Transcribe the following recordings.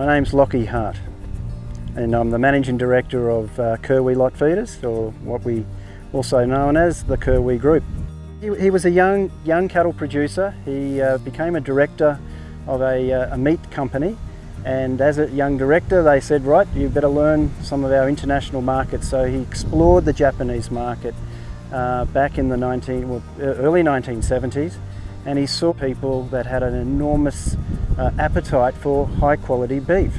My name's Lockie Hart and I'm the Managing Director of uh, Kerwee Lot Feeders or what we also known as the Kerwee Group. He, he was a young, young cattle producer. He uh, became a director of a, uh, a meat company and as a young director they said right you better learn some of our international markets so he explored the Japanese market uh, back in the 19, well, early 1970s and he saw people that had an enormous uh, appetite for high quality beef.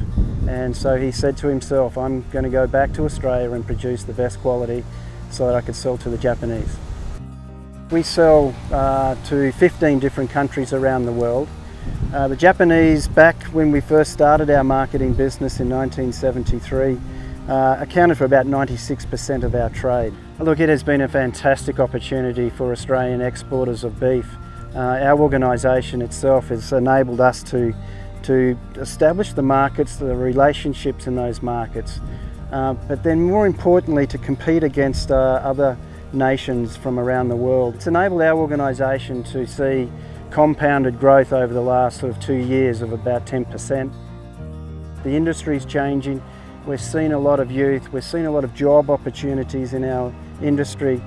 And so he said to himself, I'm going to go back to Australia and produce the best quality so that I could sell to the Japanese. We sell uh, to 15 different countries around the world. Uh, the Japanese, back when we first started our marketing business in 1973, uh, accounted for about 96% of our trade. Look, it has been a fantastic opportunity for Australian exporters of beef uh, our organisation itself has enabled us to, to establish the markets, the relationships in those markets, uh, but then more importantly to compete against uh, other nations from around the world. It's enabled our organisation to see compounded growth over the last sort of two years of about 10%. The industry is changing. We've seen a lot of youth, we've seen a lot of job opportunities in our industry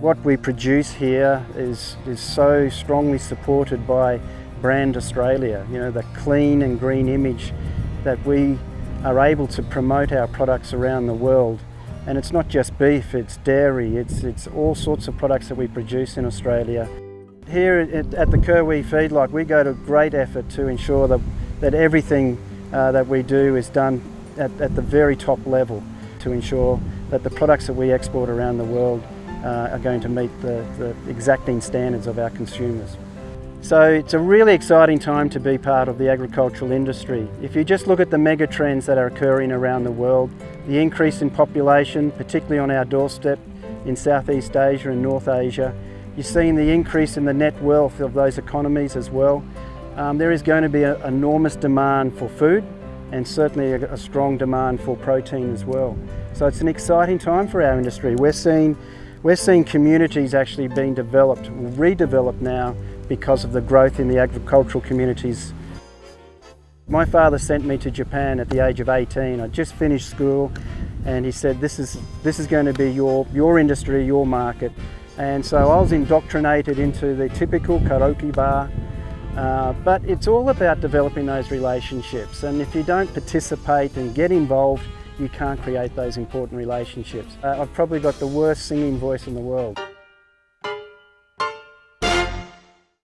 what we produce here is, is so strongly supported by Brand Australia, you know, the clean and green image that we are able to promote our products around the world. And it's not just beef, it's dairy, it's, it's all sorts of products that we produce in Australia. Here at, the Kerwee feedlot, we go to great effort to ensure that, that everything uh, that we do is done at, at the very top level to ensure that the products that we export around the world uh, are going to meet the, the exacting standards of our consumers. So it's a really exciting time to be part of the agricultural industry. If you just look at the mega trends that are occurring around the world, the increase in population, particularly on our doorstep in Southeast Asia and North Asia, you're seeing the increase in the net wealth of those economies as well. Um, there is going to be an enormous demand for food and certainly a, a strong demand for protein as well. So it's an exciting time for our industry. We're seeing we're seeing communities actually being developed, redeveloped now because of the growth in the agricultural communities. My father sent me to Japan at the age of 18. I just finished school and he said, this is, this is going to be your, your industry, your market. And so I was indoctrinated into the typical karaoke bar, uh, but it's all about developing those relationships. And if you don't participate and get involved, you can't create those important relationships. Uh, I've probably got the worst singing voice in the world.